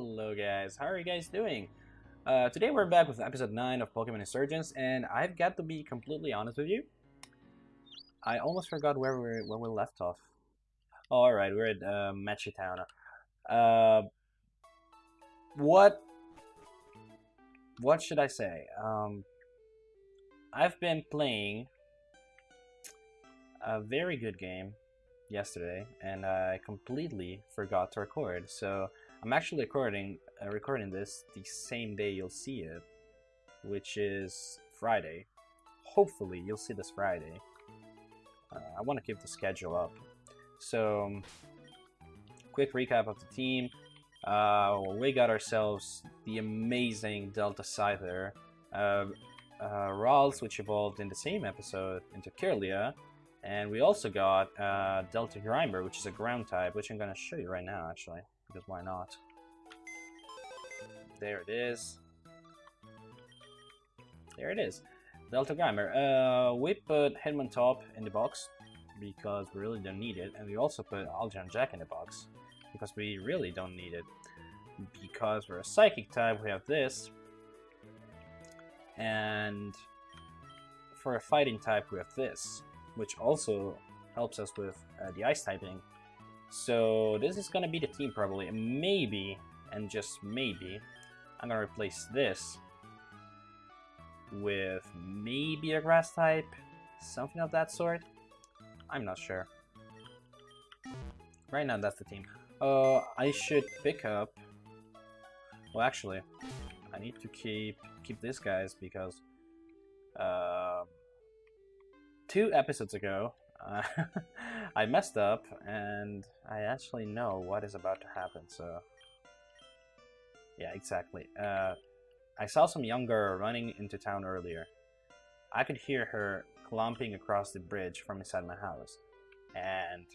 Hello guys, how are you guys doing? Uh, today we're back with episode 9 of Pokemon Insurgence and I've got to be completely honest with you. I almost forgot where we where we left off. Oh, alright, we're at uh, Machitown. Uh, what what should I say? Um, I've been playing a very good game yesterday and I completely forgot to record. So I'm actually recording uh, recording this the same day you'll see it, which is Friday. Hopefully you'll see this Friday. Uh, I want to keep the schedule up. So, quick recap of the team. Uh, we got ourselves the amazing Delta Scyther, uh, uh, which evolved in the same episode into Kirlia, and we also got uh, Delta Grimer, which is a ground type, which I'm going to show you right now, actually, because why not? There it is. There it is. Delta Grimer. Uh, we put Hitmontop in the box because we really don't need it, and we also put Algernon Jack in the box because we really don't need it. Because we're a Psychic type, we have this, and for a Fighting type, we have this which also helps us with uh, the ice typing. So this is gonna be the team probably. Maybe, and just maybe, I'm gonna replace this with maybe a grass type, something of that sort. I'm not sure. Right now, that's the team. Uh, I should pick up. Well, actually, I need to keep keep these guys because uh, two episodes ago, uh, I messed up, and I actually know what is about to happen, so... Yeah, exactly. Uh, I saw some young girl running into town earlier. I could hear her clumping across the bridge from inside my house. And...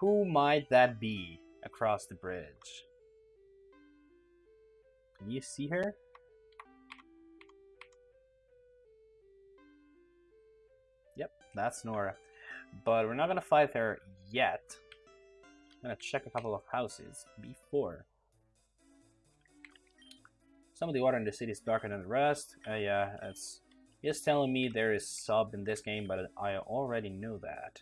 Who might that be across the bridge? Can you see her? That's Nora. But we're not gonna fight her yet. I'm gonna check a couple of houses before. Some of the water in the city is darker than the rest. Uh, yeah, it's he's telling me there is sub in this game, but I already knew that.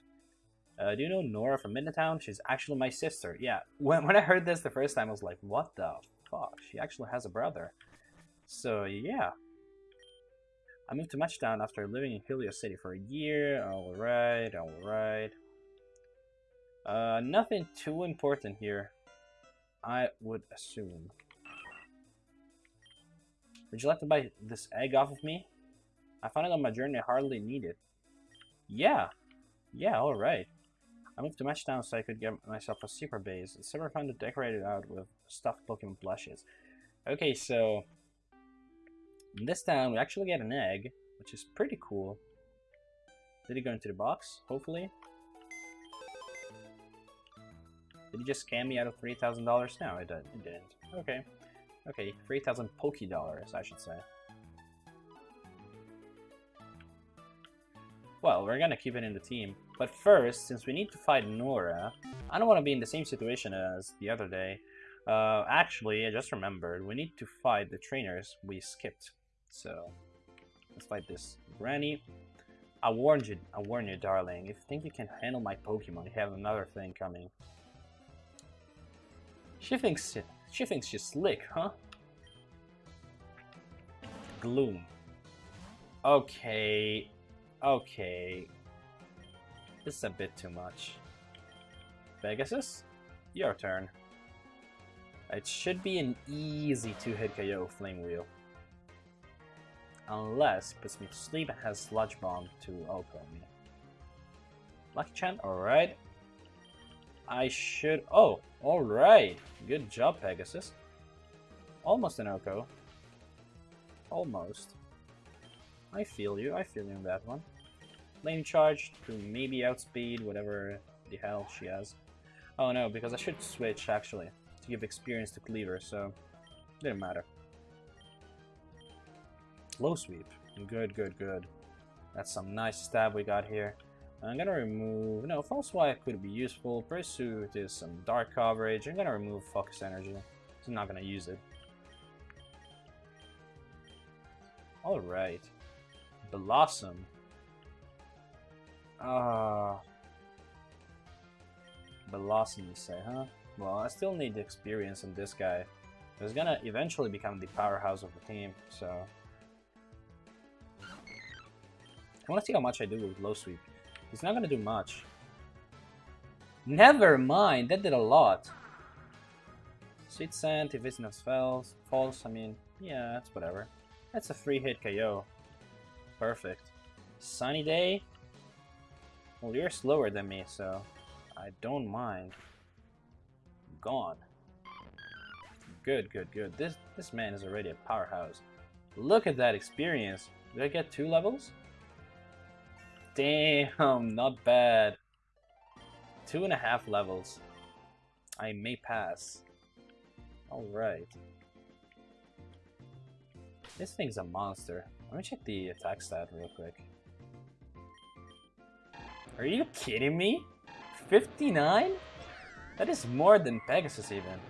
Uh, do you know Nora from Midtown? She's actually my sister. Yeah, when, when I heard this the first time, I was like, what the fuck? She actually has a brother. So, yeah. I moved to Machitown after living in Helios City for a year. Alright, alright. Uh, nothing too important here, I would assume. Would you like to buy this egg off of me? I found it on my journey, I hardly need it. Yeah, yeah, alright. I moved to Machitown so I could get myself a secret base. It's super fun to decorate it out with stuffed Pokemon plushes. Okay, so in this time, we actually get an egg, which is pretty cool. Did he go into the box? Hopefully. Did he just scam me out of $3,000? No, it. It didn't. Okay. Okay, 3,000 Poke Dollars, I should say. Well, we're gonna keep it in the team. But first, since we need to fight Nora, I don't want to be in the same situation as the other day. Uh, actually, I just remembered, we need to fight the trainers we skipped. So let's fight this granny. I warned you, I warned you, darling. If you think you can handle my Pokemon, you have another thing coming. She thinks she thinks she's slick, huh? Gloom. Okay, okay. This is a bit too much. Pegasus, your turn. It should be an easy two-hit KO Flame Wheel unless puts me to sleep and has Sludge Bomb to open me. Lucky Chant, alright. I should... Oh, alright. Good job, Pegasus. Almost an OHKO. Almost. I feel you, I feel you in that one. Flame Charge to maybe outspeed whatever the hell she has. Oh no, because I should switch, actually, to give experience to Cleaver, so... Didn't matter. Low sweep. Good, good, good. That's some nice stab we got here. I'm gonna remove... No, False Swipe could be useful. Pursuit is some dark coverage. I'm gonna remove Focus Energy. I'm not gonna use it. Alright. Bellossom. Ah. Uh, Bellossom, you say, huh? Well, I still need the experience in this guy. He's gonna eventually become the powerhouse of the team, so... I wanna see how much I do with low sweep. It's not gonna do much. Never mind, that did a lot. Sweet Scent, it's no false, false, I mean, yeah, that's whatever. That's a free hit KO. Perfect. Sunny Day? Well, you're slower than me, so I don't mind. Gone. Good, good, good. This this man is already a powerhouse. Look at that experience. Did I get two levels? Damn, not bad. Two and a half levels. I may pass. Alright. This thing's a monster. Let me check the attack stat real quick. Are you kidding me? 59? That is more than Pegasus even.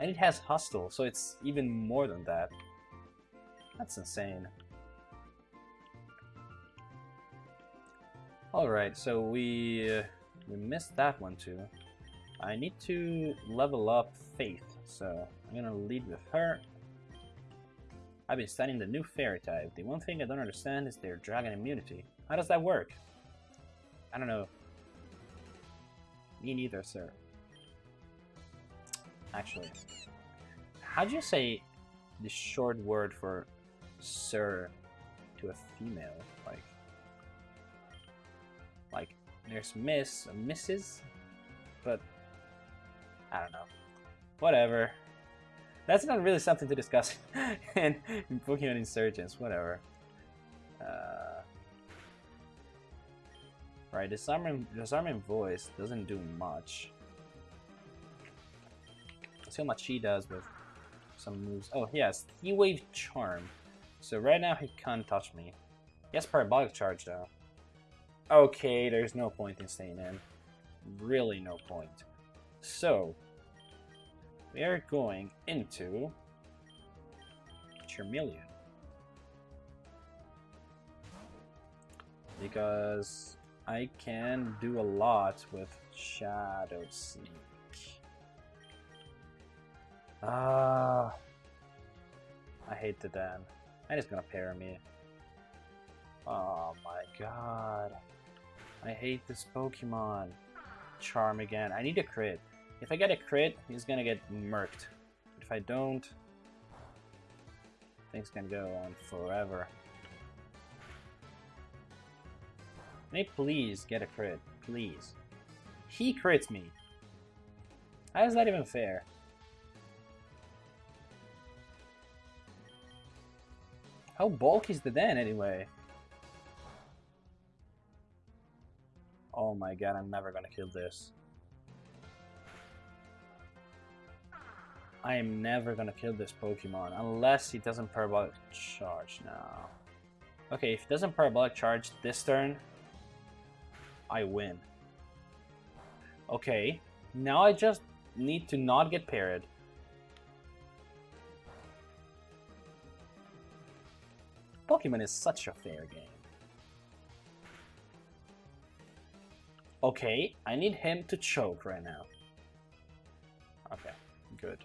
And it has Hustle, so it's even more than that. That's insane. Alright, so we, uh, we missed that one too. I need to level up Faith, so I'm gonna lead with her. I've been studying the new fairy type. The one thing I don't understand is their dragon immunity. How does that work? I don't know. Me neither, sir. Actually, how do you say the short word for sir to a female? Like, like there's miss, a misses, but I don't know. Whatever. That's not really something to discuss in, in Pokemon Insurgence, Whatever. Uh, right, disarming, disarming voice doesn't do much. Let's see how much he does with some moves. Oh, yes, T-Wave Charm. So right now he can't touch me. He has Parabolic Charge though. Okay, there's no point in staying in. Really no point. So, we are going into Charmeleon. Because I can do a lot with Shadow Sneak. Ah, I hate the Dan. And he's gonna pair me. Oh my god. I hate this Pokemon. Charm again. I need a crit. If I get a crit, he's gonna get murked. If I don't, things can go on forever. May please get a crit, please. He crits me. How is that even fair? How bulky is the den anyway? Oh my god, I'm never gonna kill this. I am never gonna kill this Pokemon unless he doesn't Parabolic Charge now. Okay, if he doesn't Parabolic Charge this turn, I win. Okay, now I just need to not get parried. Pokemon is such a fair game. Okay, I need him to choke right now. Okay, good.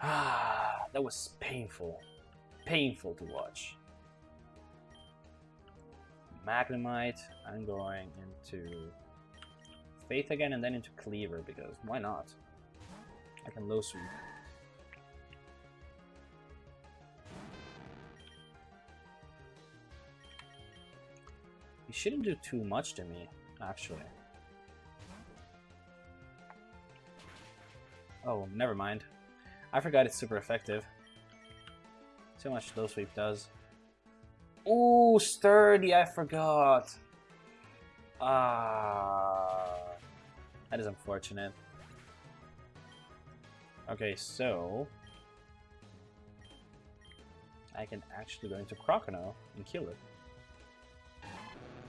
Ah, that was painful. Painful to watch. Magnemite, I'm going into Faith again and then into Cleaver because why not? I can low sweep. He shouldn't do too much to me, actually. Oh, never mind. I forgot it's super effective. How much low sweep does. Ooh, sturdy, I forgot. Ah, that is unfortunate. Okay, so I can actually go into Croconaw and kill it.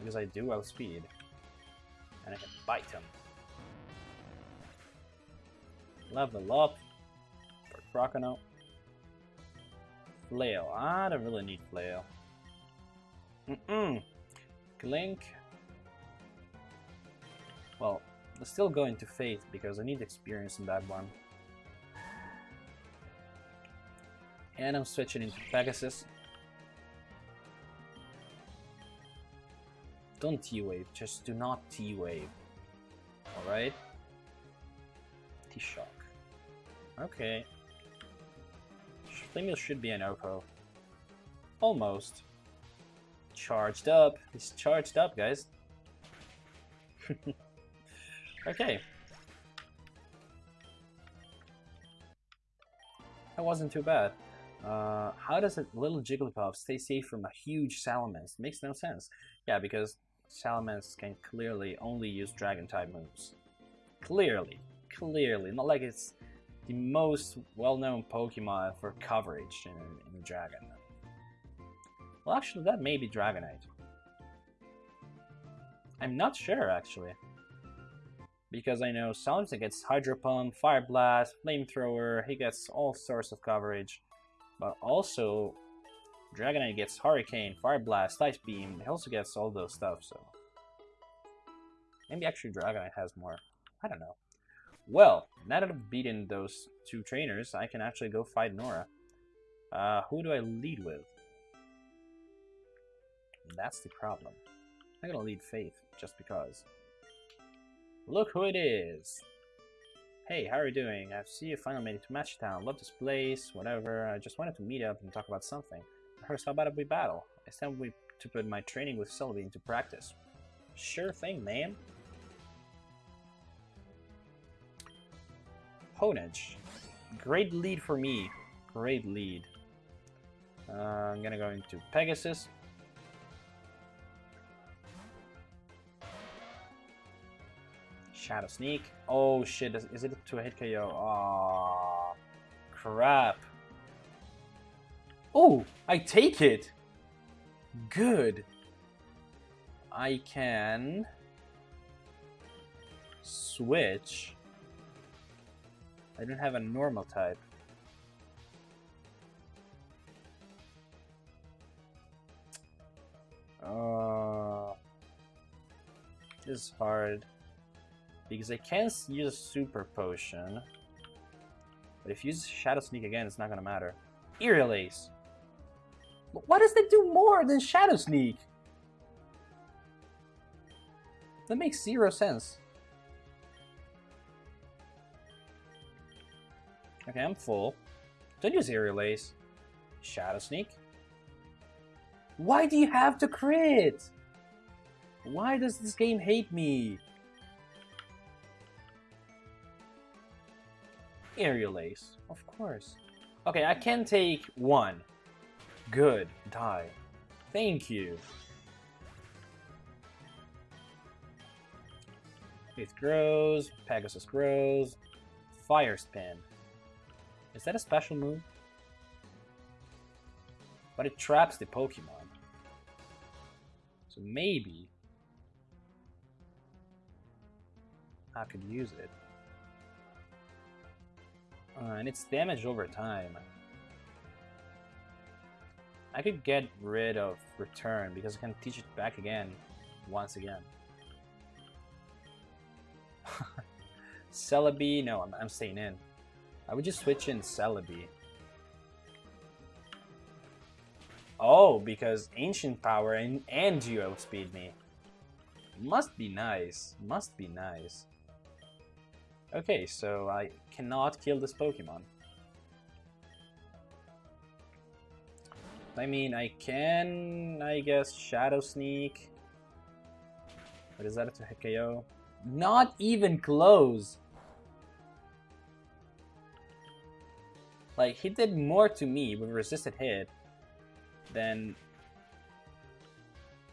Because I do outspeed. And I can bite him. Level up. For Croconaw. Flail. I don't really need Flail. Mm-mm. Klink. Well, I'm still going to Faith because I need experience in that one. And I'm switching into Pegasus. Don't T-Wave, just do not T-Wave. Alright? T-Shock. Okay. Flame Wheel should be an OHKO. Almost. Charged up. He's charged up, guys. okay. That wasn't too bad. Uh, how does a little Jigglypuff stay safe from a huge Salamence? Makes no sense. Yeah, because Salamence can clearly only use Dragon-type moves. Clearly. Clearly. Not like it's the most well-known Pokemon for coverage in, in Dragon. Well, actually, that may be Dragonite. I'm not sure, actually. Because I know Salamence gets Hydro Pump, Fire Blast, Flamethrower, he gets all sorts of coverage. But also, Dragonite gets Hurricane, Fire Blast, Ice Beam. He also gets all those stuff, so... Maybe actually Dragonite has more. I don't know. Well, now that I've beaten those two trainers, I can actually go fight Nora. Uh, who do I lead with? That's the problem. I'm gonna lead Faith, just because. Look who it is! Hey, how are you doing? I see you finally made it to Match Town. Love this place, whatever. I just wanted to meet up and talk about something. About we battle? It's time we to put my training with Celebi into practice. Sure thing, man. Honedge. Great lead for me. Great lead. Uh, I'm gonna go into Pegasus. Shadow Sneak. Oh shit, is it to a hit KO? Oh, crap. Oh, I take it! Good. I can switch I don't have a normal type. Uh, this is hard. Because I can't use super potion. But if you use Shadow Sneak again, it's not gonna matter. Aerial Ace! What does that do more than Shadow Sneak? That makes zero sense. Okay, I'm full. Don't use Aerial Ace. Shadow Sneak. Why do you have to crit? Why does this game hate me? Aerial Ace, of course. Okay, I can take one. Good, die. Thank you. Faith grows, Pegasus grows, Fire Spin. Is that a special move? But it traps the Pokemon. So maybe I could use it. Uh, and it's damaged over time. I could get rid of return because I can teach it back again once again. Celebi, no, I'm, I'm staying in. I would just switch in Celebi. Oh, because Ancient Power and, and you outspeed me. Must be nice. Must be nice. Okay, so I cannot kill this Pokemon. I mean, I can, I guess, Shadow Sneak. But is that hit KO? Not even close! Like, he did more to me with resisted hit than...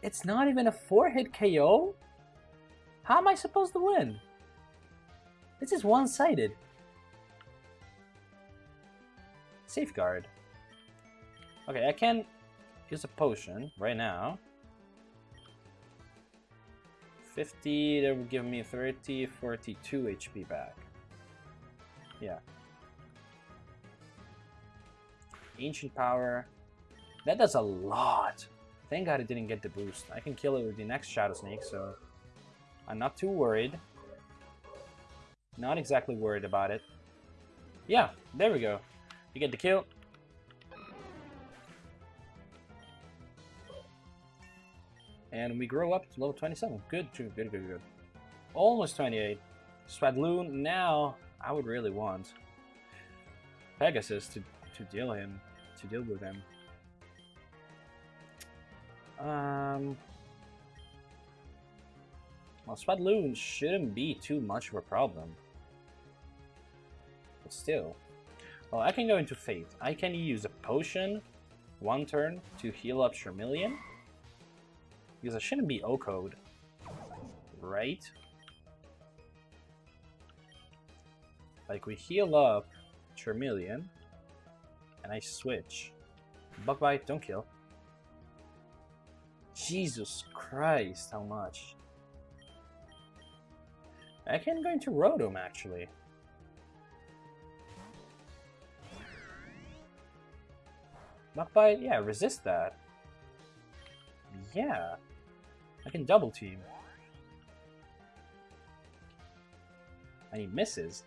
It's not even a 4-hit KO? How am I supposed to win? This is one-sided. Safeguard. Okay, I can use a potion right now. 50, that would give me 30, 42 HP back. Yeah. Ancient Power. That does a lot. Thank god it didn't get the boost. I can kill it with the next Shadow Sneak, so I'm not too worried. Not exactly worried about it. Yeah, there we go. You get the kill. And we grow up to level 27. Good, good, good, good, good. Almost 28. Swadloon, now I would really want Pegasus to, to deal him, to deal with him. Um, well, Swadloon shouldn't be too much of a problem. But still. Well, I can go into Faith. I can use a potion one turn to heal up Charmeleon. Because it shouldn't be O-code. Right? Like, we heal up Charmeleon, and I switch. Bug Bite, don't kill. Jesus Christ, how much? I can go into Rotom, actually. Bug Bite, yeah, resist that. Yeah. I can double team. And he misses.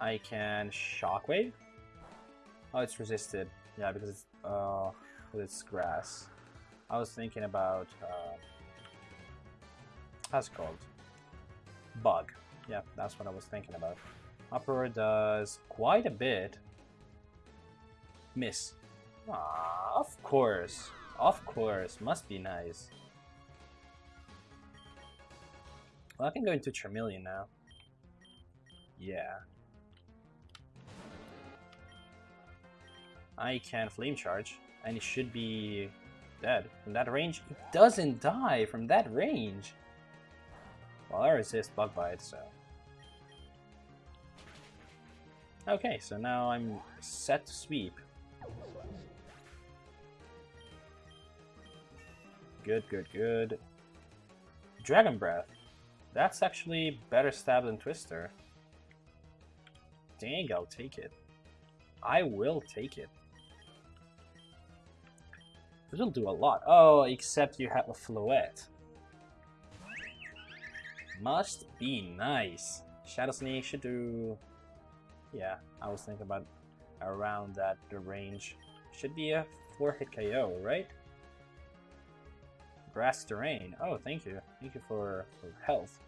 I can Shockwave. Oh, it's resisted. Yeah, because it's uh, it's grass. I was thinking about uh, how's it called? Bug. Yeah, that's what I was thinking about. Upper does quite a bit. Miss. Ah, of course. Of course. Must be nice. Well, I can go into Charmeleon now. Yeah. I can Flame Charge, and it should be dead. From that range, it doesn't die from that range. Well, I resist Bug Bite, so... Okay, so now I'm set to sweep. Good, good, good. Dragon Breath. That's actually better stab than Twister. Dang, I'll take it. I will take it. Will do a lot. Oh, except you have a Floette. Must be nice. Shadow Sneak should do... Yeah, I was thinking about around that the range. Should be a 4-hit KO, right? Grass Terrain. Oh, thank you. Thank you for, for health.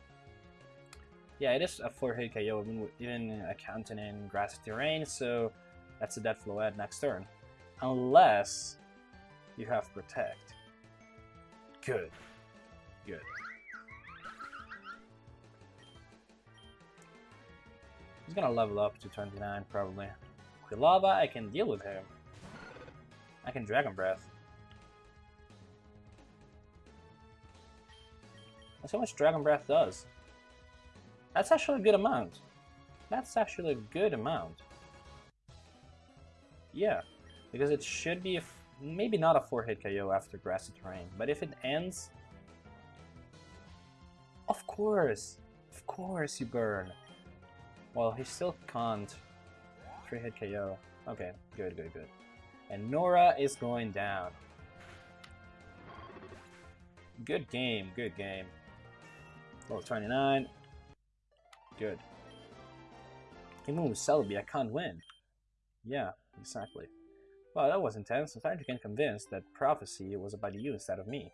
Yeah, it is a 4-hit KO, even, even accounting in Grass Terrain, so that's a dead Floette next turn. Unless you have Protect. Good. Good. He's gonna level up to 29, probably. Quilava, I can deal with him. I can Dragon Breath. That's how much Dragon Breath does. That's actually a good amount. That's actually a good amount. Yeah, because it should be maybe not a 4-hit KO after Grassy Terrain, but if it ends... Of course! Of course you burn! Well, he still can't 3-hit KO. Okay, good, good, good. And Nora is going down. Good game, good game. Level 29. Good. Even with Celebi, I can't win. Yeah, exactly. Well, that was intense. I'm starting to get convinced that prophecy was about you instead of me.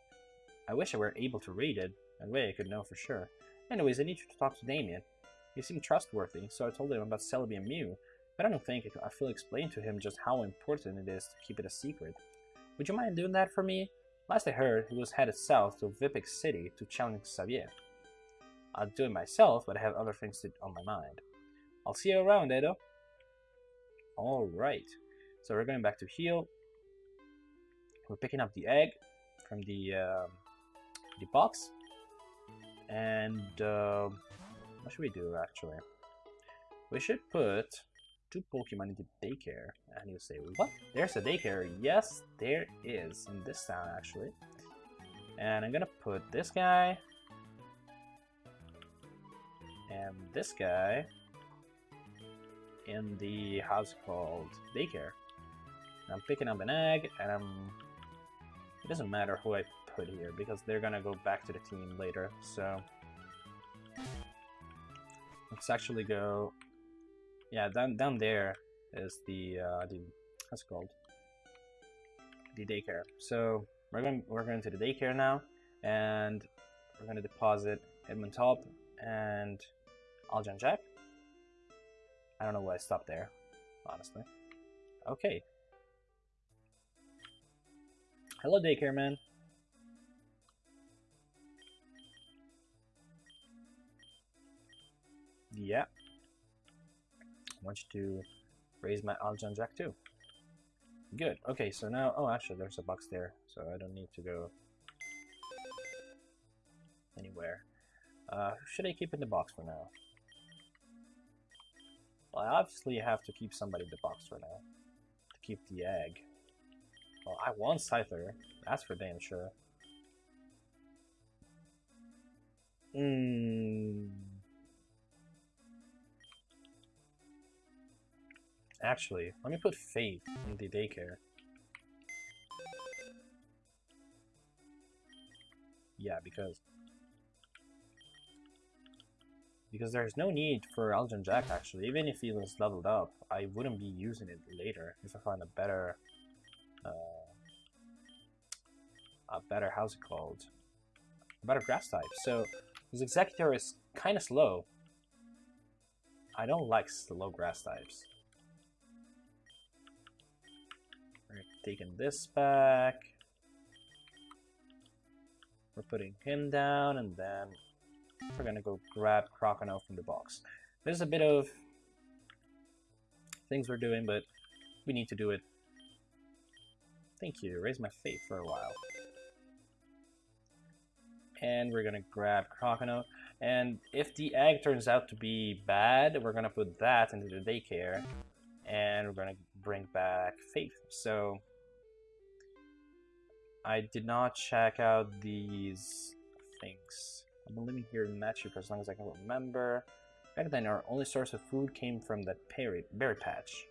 I wish I were able to read it. That way I could know for sure. Anyways, I need you to talk to Damien. He seemed trustworthy, so I told him about Celebi and Mew, but I don't think I feel explain to him just how important it is to keep it a secret. Would you mind doing that for me? Last I heard, he was headed south to Vipik City to challenge Xavier. I'll do it myself, but I have other things to, on my mind. I'll see you around, Edo. Alright, so we're going back to heal. We're picking up the egg from the, uh, the box. And uh, what should we do, actually? We should put two Pokemon into daycare. And you say, what? There's a daycare. Yes, there is. In this town, actually. And I'm gonna put this guy And this guy in the house called daycare. I'm picking up an egg, and I'm... It doesn't matter who I put here, because they're gonna go back to the team later, so... Let's actually go... Yeah, down, down there is the, uh, the... What's it called? The daycare. So, we're going, we're going to the daycare now, and we're gonna deposit Hitmontop and Aljan Jack. I don't know why I stopped there, honestly. Okay. Hello, daycare man. Yeah. I want you to raise my Aljan Jack too. Good. Okay, so now... Oh, actually, there's a box there, so I don't need to go anywhere. Uh, should I keep in the box for now? Well, I obviously have to keep somebody in the box for now. To keep the egg. Well, I want Scyther. That's for damn sure. Hmm. Actually, let me put Faith in the daycare. Yeah, because because there's no need for Aljan Jack actually. Even if he was leveled up, I wouldn't be using it later if I find a better, uh, a better how's it called, a better grass type. So his Executor is kind of slow. I don't like slow grass types. We're taking this back. We're putting him down, and then we're gonna go grab Croconaw from the box. There's a bit of things we're doing, but we need to do it. Thank you. Raise my faith for a while. And we're gonna grab Croconaw. And if the egg turns out to be bad, we're gonna put that into the daycare. And we're gonna bring back Faith. So I did not check out these things. I've been living here in Matchy for as long as I can remember. Back then, our only source of food came from that berry, berry patch.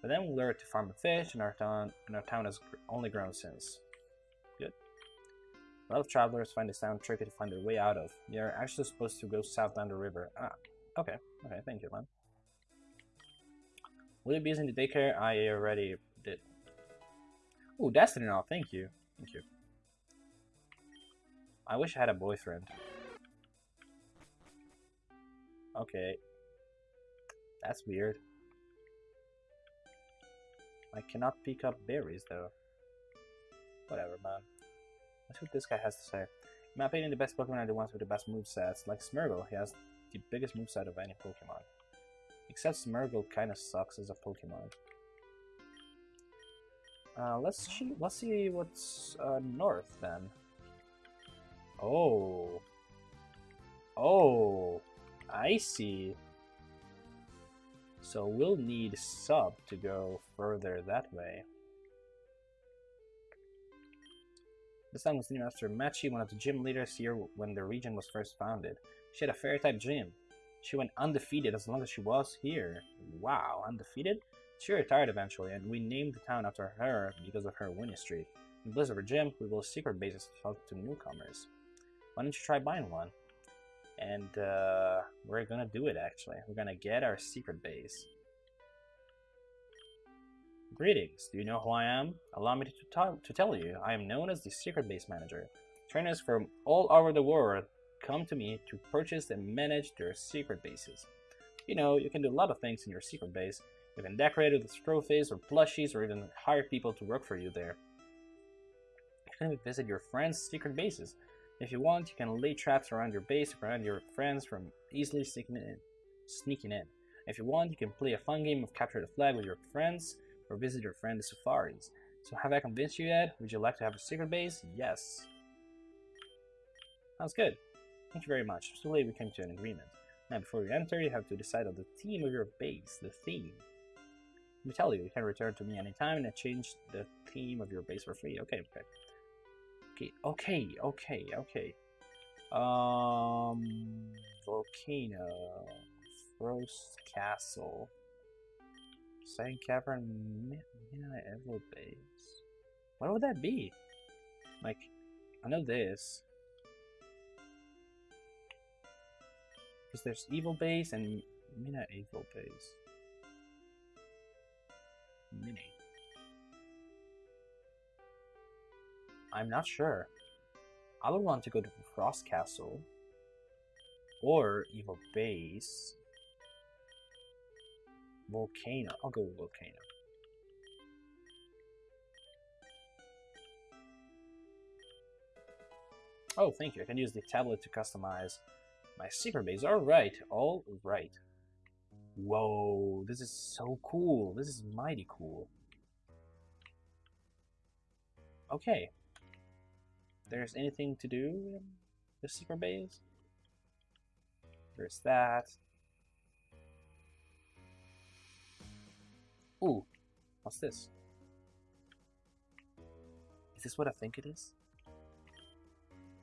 But then we learned to farm fish, and our town, and our town has only grown since. Good. A lot of travelers find this town tricky to find their way out of. Are actually supposed to go south down the river. Ah, okay. Okay, thank you, man. Will you be using the daycare? I already did. Oh, Destiny now, thank you. Thank you. I wish I had a boyfriend. Okay. That's weird. I cannot pick up berries though. Whatever, man. See what this guy has to say. In my opinion, the best Pokemon are the ones with the best movesets. Like Smeargle, he has the biggest moveset of any Pokemon. Except Smeargle kinda sucks as a Pokemon. Uh, let's see, let's see what's uh, north then. Oh. Oh. I see. So we'll need sub to go further that way. This time was named after Machi, one of the gym leaders here when the region was first founded. She had a fairy-type gym. She went undefeated as long as she was here. Wow, undefeated? She retired eventually, and we named the town after her because of her winning streak. In Blizzard Gym, we built secret bases to newcomers why don't you try buying one? And uh, we're gonna do it actually. We're gonna get our secret base. Greetings, do you know who I am? Allow me to, to tell you, I am known as the Secret Base Manager. Trainers from all over the world come to me to purchase and manage their secret bases. You know, you can do a lot of things in your secret base. You can decorate it with trophies or plushies or even hire people to work for you there. You can visit your friends' secret bases if you want, you can lay traps around your base prevent your friends from easily sneaking in. Sneaking in. If you want, you can play a fun game of capture the flag with your friends or visit your friend's safaris. So have I convinced you yet? Would you like to have a secret base? Yes. Sounds good. Thank you very much. So late we came to an agreement. Now before you enter, you have to decide on the theme of your base, the theme. Let me tell you, you can return to me anytime and I change the theme of your base for free. Okay, okay. Okay, okay, okay, okay. Um, Volcano. Frost Castle. Second Cavern, Midnight Evil Base. What would that be? Like, I know this. Because there's Evil Base and Midnight Evil Base. Mini. I'm not sure. I would want to go to Frost Castle or Evil Base. Volcano. I'll go with Volcano. Oh, thank you. I can use the tablet to customize my secret base. Alright, alright. Whoa, this is so cool. This is mighty cool. Okay. There's anything to do in the secret base? There's that. Ooh, what's this? Is this what I think it is?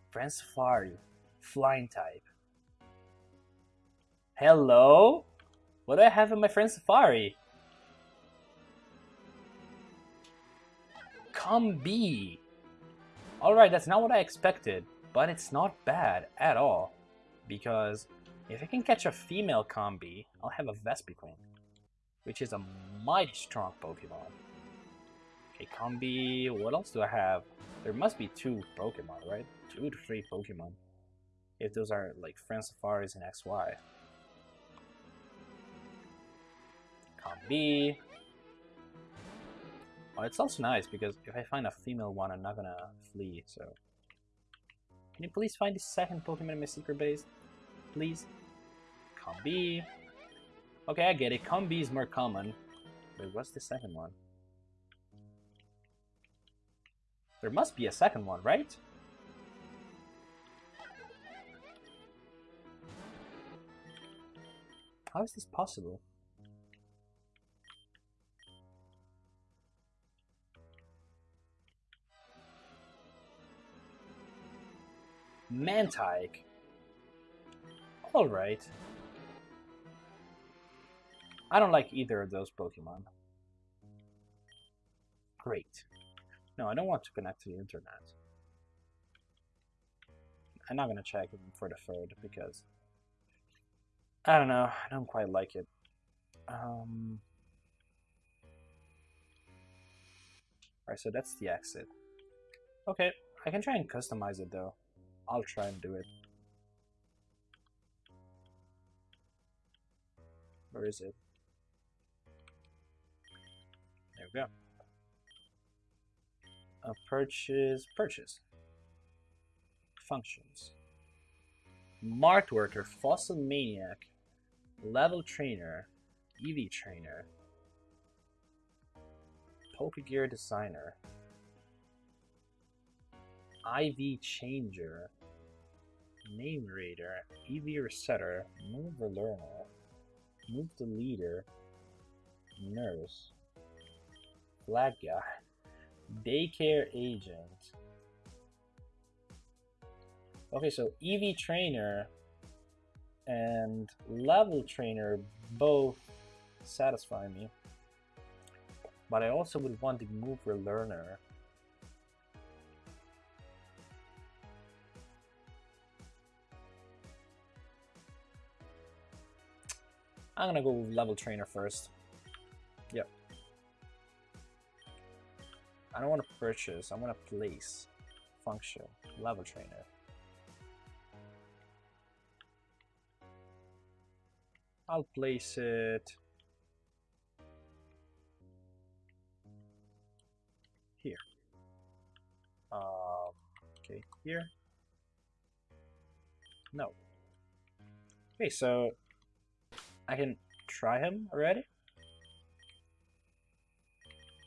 Friend Safari, flying type. Hello? What do I have in my friend Safari? Combee. Alright, that's not what I expected, but it's not bad at all. Because if I can catch a female Combee, I'll have a Vespiquen, which is a mighty strong Pokemon. Okay, Combee, what else do I have? There must be two Pokemon, right? Two to three Pokemon. If those are like Friend Safaris and XY. Combee. Oh, it's also nice because if I find a female one, I'm not gonna flee, so... Can you please find the second Pokemon in my secret base? Please? Combee. Okay, I get it. Combee is more common. Wait, what's the second one? There must be a second one, right? How is this possible? Mantyke. Alright. I don't like either of those Pokemon. Great. No, I don't want to connect to the internet. I'm not gonna check for the third because I don't know. I don't quite like it. Um. Alright, so that's the exit. Okay, I can try and customize it though. I'll try and do it. Where is it? There we go. A purchase, purchase. Functions. Marked worker, fossil maniac, level trainer, EV trainer, Pokegear designer, IV changer, name reader, EV resetter, move the learner, move the leader, nurse, flag guy, daycare agent. Okay, so EV trainer and level trainer both satisfy me. But I also would want the mover learner. I'm gonna go level trainer first. Yep. I don't want to purchase, I want to place. Function, level trainer. I'll place it here. Um, okay, here. No. Okay, so I can try him already?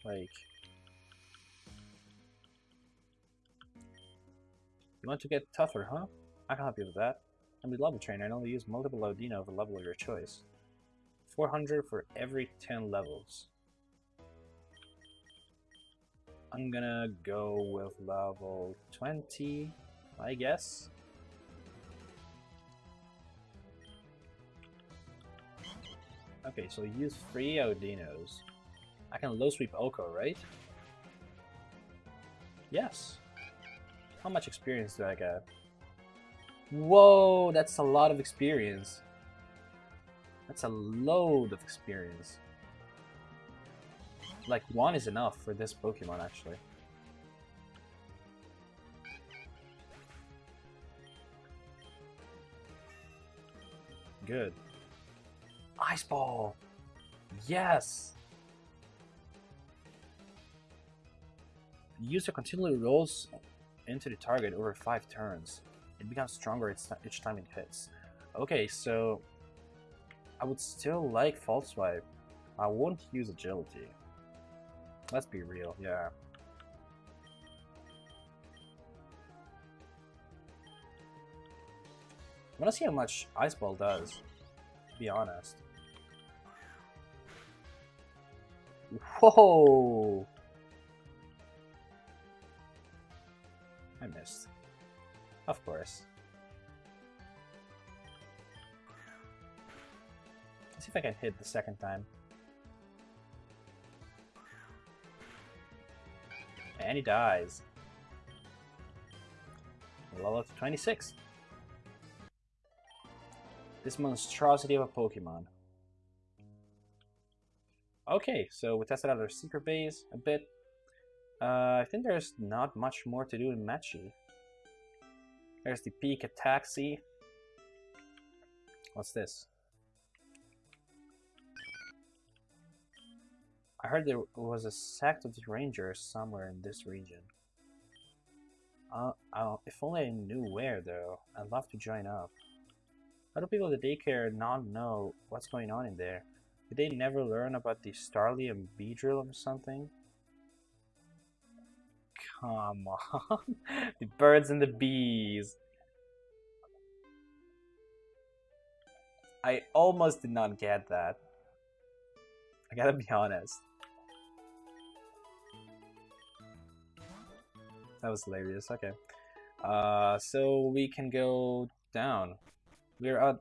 Like... You want to get tougher, huh? I can help you with that. I'm the level trainer and only use multiple Audino of a level of your choice. 400 for every 10 levels. I'm gonna go with level 20, I guess. Okay, so use three Audinos. I can low sweep OHKO, right? Yes. How much experience do I get? Whoa, that's a lot of experience. That's a load of experience. Like, one is enough for this Pokemon, actually. Good. Ice Ball! Yes! The user continually rolls into the target over 5 turns. It becomes stronger each time it hits. Okay, so... I would still like False Swipe. I won't use Agility. Let's be real, yeah. I wanna see how much Ice Ball does, to be honest. Whoa! I missed. Of course. Let's see if I can hit the second time. And he dies. Level up to 26. This monstrosity of a Pokemon. Okay, so we tested out our secret base a bit. Uh, I think there's not much more to do in Machi. There's the Peak at Taxi. What's this? I heard there was a sect of the Rangers somewhere in this region. Uh, uh, if only I knew where, though. I'd love to join up. How do people at the daycare not know what's going on in there? Did they never learn about the Starly and Beedrill or something? Come on. the birds and the bees. I almost did not get that. I gotta be honest. That was hilarious. Okay. Uh, so we can go down. We're at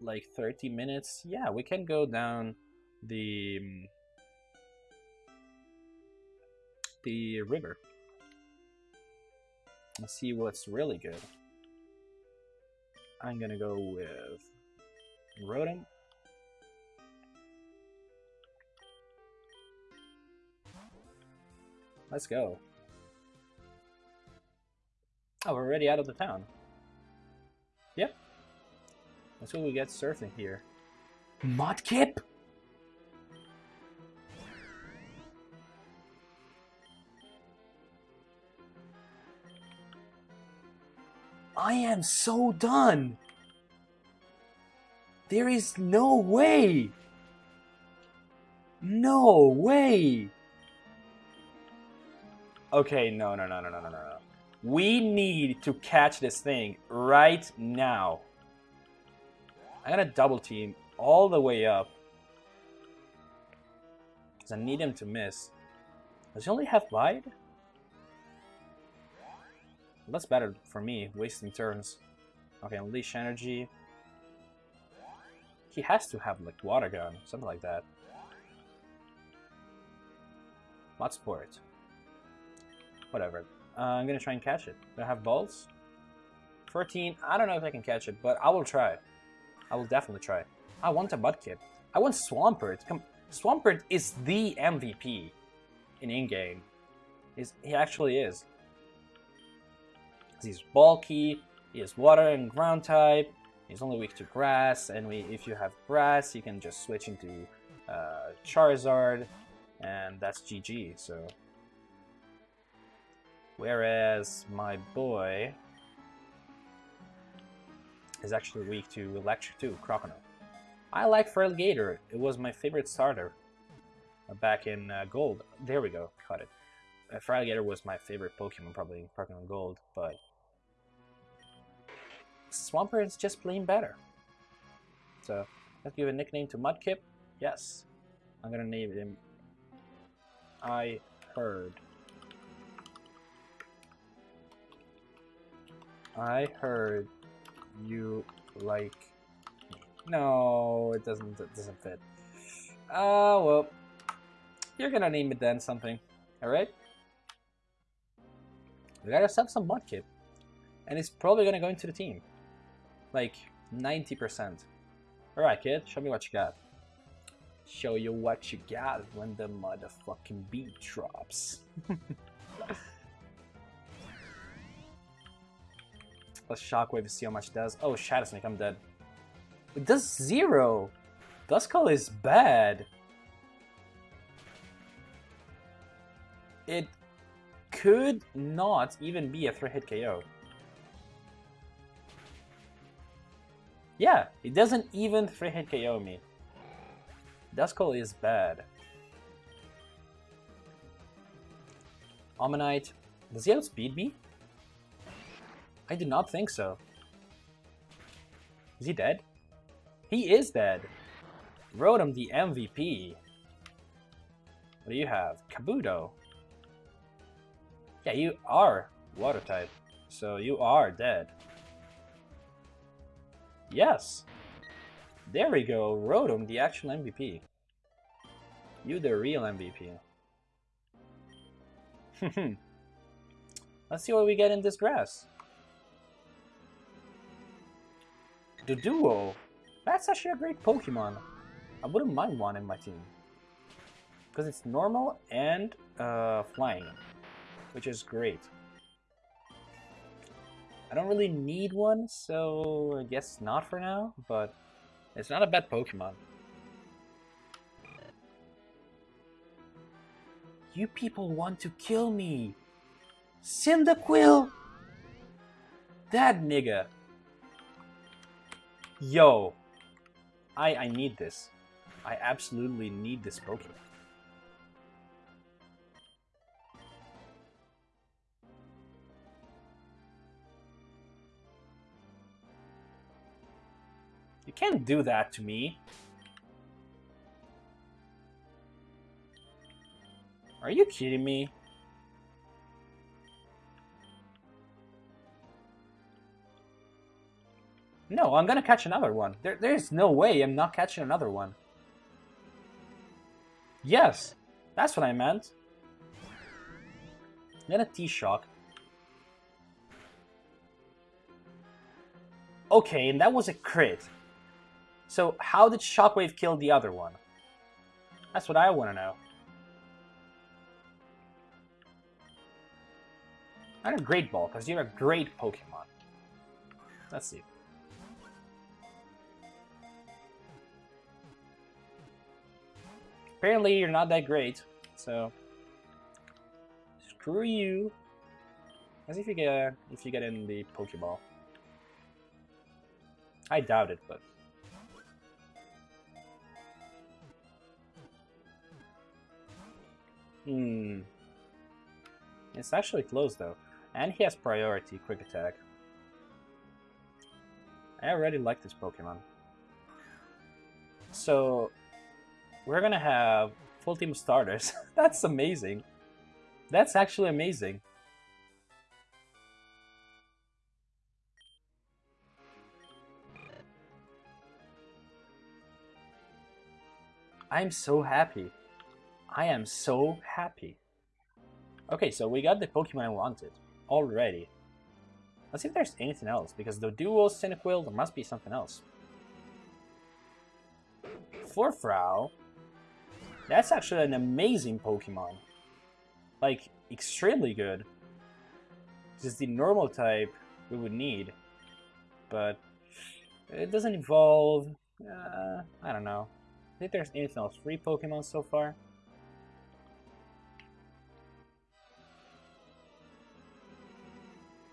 like 30 minutes. Yeah, we can go down the um, the river and see what's really good. I'm gonna go with Rotom. Let's go. Oh, we're already out of the town. Let's go we get surfing here. Mudkip? I am so done. There is no way. No way. Okay, no, no, no, no, no, no, no. We need to catch this thing right now. I'm gonna double team all the way up. Because I need him to miss. Does he only have wide? That's better for me, wasting turns. Okay, unleash energy. He has to have like water gun, something like that. Mud sport. Whatever. Uh, I'm gonna try and catch it. Do I have balls? 14. I don't know if I can catch it, but I will try. I will definitely try. I want a Mudkip. I want Swampert. Come, Swampert is the MVP in in-game. He actually is. He's bulky, he has water and ground type, he's only weak to grass, and we, if you have grass, you can just switch into uh, Charizard, and that's GG, so... Whereas my boy is actually weak to Electric too, Croconaw. I like Feraligatr, it was my favorite starter back in uh, Gold. There we go, caught it. Uh, Feraligatr was my favorite Pokemon probably in Pokemon Gold, but Swampert is just plain better. So let's give a nickname to Mudkip. Yes, I'm gonna name him. I heard. I heard you like me. No, it doesn't. It doesn't fit. Uh, well, you're gonna name it then something, alright? We gotta have some Mudkip. And it's probably gonna go into the team. Like, 90%. Alright, kid, show me what you got. Show you what you got when the motherfucking beat drops. Let's shockwave see how much does. Oh, Shadow Sneak, I'm dead. It does zero! Duskull is bad. It could not even be a 3-hit KO. Yeah, it doesn't even 3-hit KO me. Duskull is bad. Omanyte, does he outspeed me? I do not think so. Is he dead? He is dead. Rotom the MVP. What do you have? Kabuto. Yeah, you are water type, so you are dead. Yes. There we go, Rotom, the actual MVP. You the real MVP. Let's see what we get in this grass. Doduo. That's actually a great Pokemon. I wouldn't mind one in my team. Because it's normal and uh, flying, which is great. I don't really need one, so I guess not for now, but it's not a bad Pokemon. You people want to kill me! Cyndaquil! That nigga! Yo! I, I need this. I absolutely need this Pokemon. You can't do that to me. Are you kidding me? No, I'm gonna catch another one. There, there's no way I'm not catching another one. Yes, that's what I meant. Then a T-Shock. Okay, and that was a crit. So how did Shockwave kill the other one? That's what I want to know. Not a Great Ball, because you're a great Pokemon. Let's see. Apparently you're not that great, so screw you. As if you get if you get in the Pokeball. I doubt it, but Hmm. It's actually close though. And he has priority quick attack. I already like this Pokemon. So we're gonna have full team starters. That's amazing. That's actually amazing. I'm so happy. I am so happy. Okay, so we got the Pokemon I wanted already. Let's see if there's anything else, because the dual Cyndaquil, there must be something else. Furfrou, that's actually an amazing Pokemon. Like, extremely good. Is the normal type we would need. But it doesn't evolve. Uh, I don't know. I think there's anything else. Three Pokemon so far.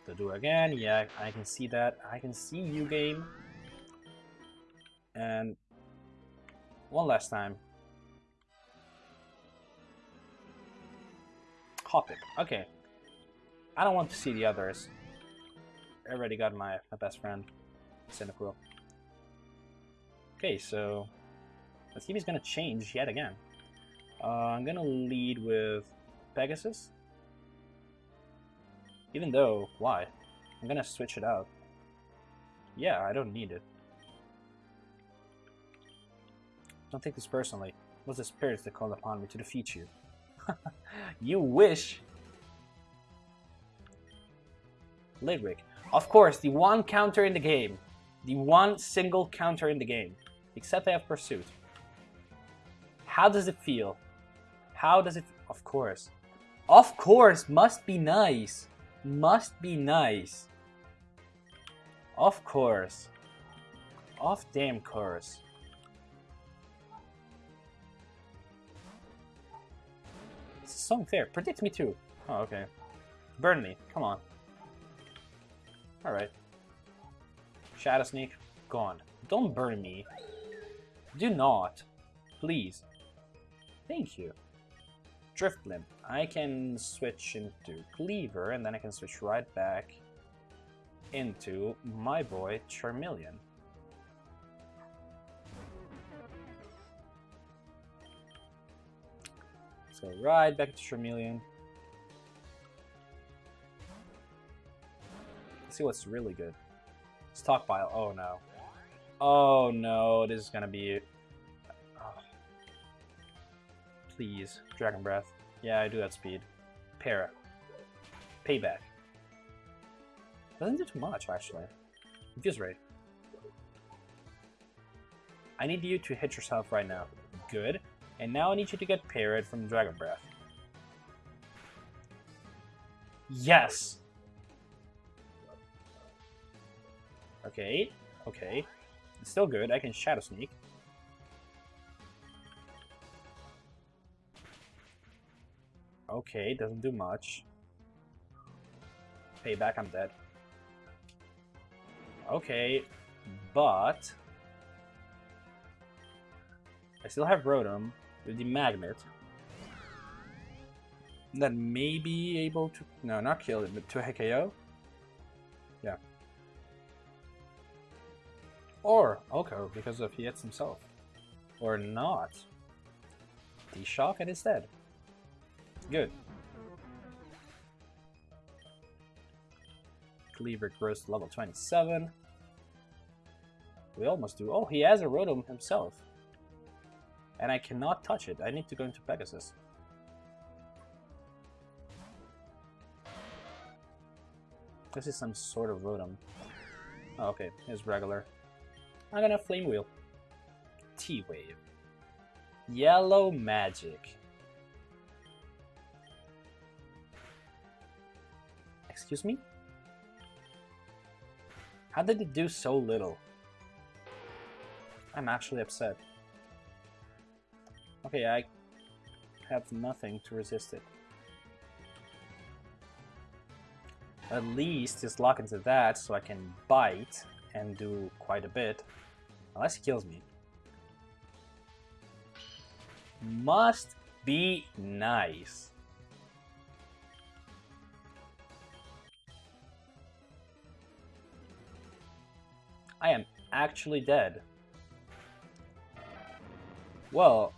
To do again, yeah, I can see that. I can see you game. And one last time. Hoppip. Okay. I don't want to see the others. I already got my, my best friend, Cyndaquil. Okay, so see if he's gonna change yet again. Uh, I'm gonna lead with Pegasus. Even though, why? I'm gonna switch it out. Yeah, I don't need it. Don't take this personally. was the spirits that called upon me to defeat you. you wish! Lidric. Of course, the one counter in the game. The one single counter in the game. Except I have Pursuit. How does it feel? How does it... Of course. Of course! Must be nice. Must be nice. Of course. Of damn course. Is so unfair. Predict me too. Oh, okay. Burn me. Come on. Alright. Shadow Sneak, gone. Don't burn me. Do not. Please. Thank you. Drift Drifblim. I can switch into Cleaver, and then I can switch right back into my boy Charmeleon. Right back to Charmeleon. Let's see what's really good. Stockpile. Oh no. Oh no, this is gonna be... Oh. Please. Dragon Breath. Yeah, I do that speed. Para. Payback. Doesn't do too much, actually. Confuse Ray. I need you to hit yourself right now. Good. And now I need you to get parried from Dragon Breath. Yes! Okay, okay. It's still good. I can Shadow Sneak. Okay, doesn't do much. Payback, I'm dead. Okay, but... I still have Rotom with the Magnet. That may be able to... No, not kill it, but to HKO. Yeah. Or OHKO, because if he hits himself. Or not. the shock and it's dead. Good. Cleaver grows to level 27. We almost do. Oh, he has a Rotom himself. And I cannot touch it. I need to go into Pegasus. This is some sort of Rotom. Oh, okay, it's regular. I'm gonna Flame Wheel. T-Wave. Yellow Magic. Excuse me? How did it do so little? I'm actually upset. Okay, I have nothing to resist it. At least just lock into that so I can bite and do quite a bit. Unless he kills me. Must be nice. I am actually dead. Well,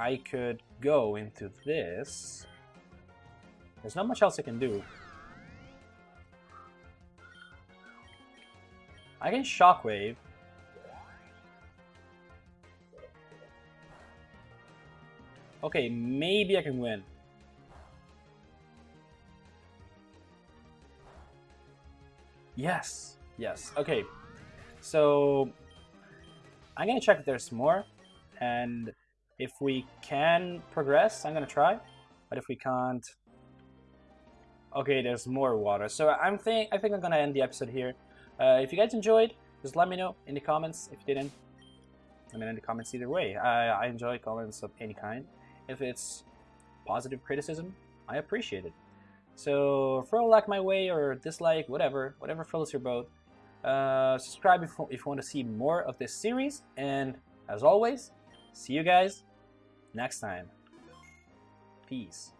I could go into this. There's not much else I can do. I can Shockwave. Okay, maybe I can win. Yes, yes. Okay, so I'm gonna check if there's more, and if we can progress, I'm gonna try. But if we can't, okay, there's more water. So I'm think I think I'm gonna end the episode here. Uh, if you guys enjoyed, just let me know in the comments. If you didn't, let me know in the comments either way. I, I enjoy comments of any kind. If it's positive criticism, I appreciate it. So throw a like my way or dislike, whatever, whatever floats your boat. Uh, subscribe if, if you want to see more of this series. And as always, see you guys next time. Peace.